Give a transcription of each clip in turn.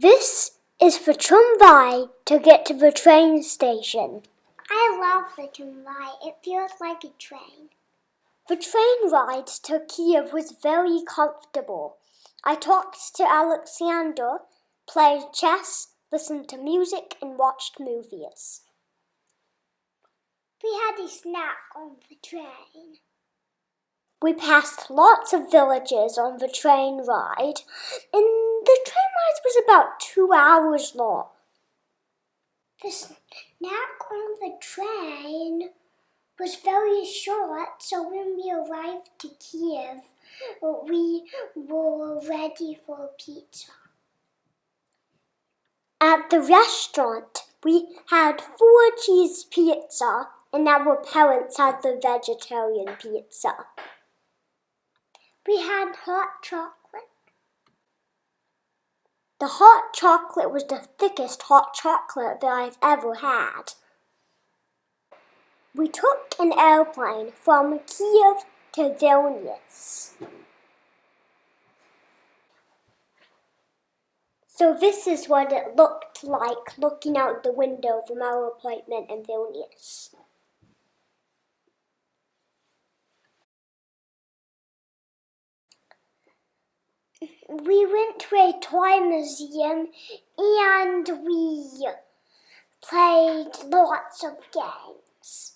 This is the tramway to get to the train station. I love the tramway. It feels like a train. The train ride to Kiev was very comfortable. I talked to Alexander, played chess, listened to music, and watched movies. We had a snack on the train. We passed lots of villages on the train ride, and the train ride was about two hours long. The snack on the train was very short, so when we arrived to Kiev, we were ready for pizza. At the restaurant, we had four cheese pizza, and our parents had the vegetarian pizza. We had hot chocolate. The hot chocolate was the thickest hot chocolate that I've ever had. We took an airplane from Kiev to Vilnius. So this is what it looked like looking out the window from our apartment in Vilnius. We went to a toy museum and we played lots of games.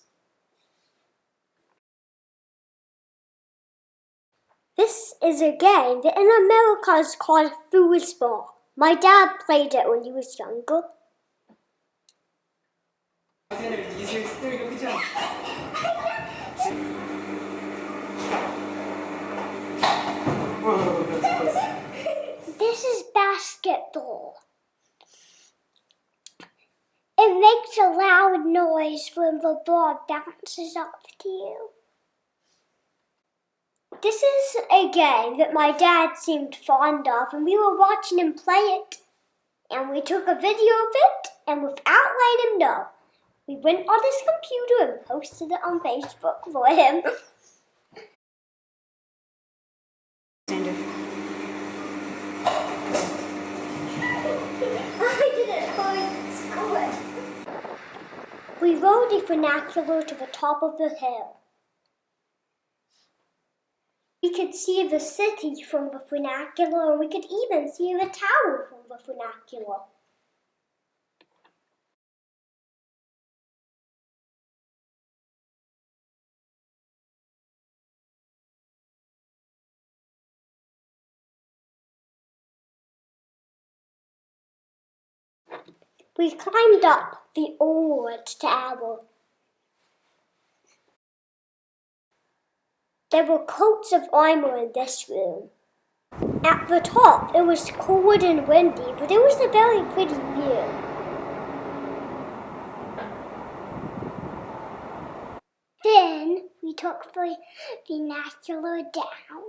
This is a game that in America is called foosball. My dad played it when he was younger. This is basketball. It makes a loud noise when the ball bounces up to you. This is a game that my dad seemed fond of, and we were watching him play it. And we took a video of it, and without letting him know, we went on his computer and posted it on Facebook for him. We rode a funicular to the top of the hill. We could see the city from the funicular and we could even see the tower from the funicular. We climbed up the old tower. There were coats of armor in this room. At the top, it was cold and windy, but it was a very pretty view. Then we took the funicular down.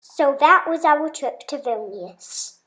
So that was our trip to Vilnius.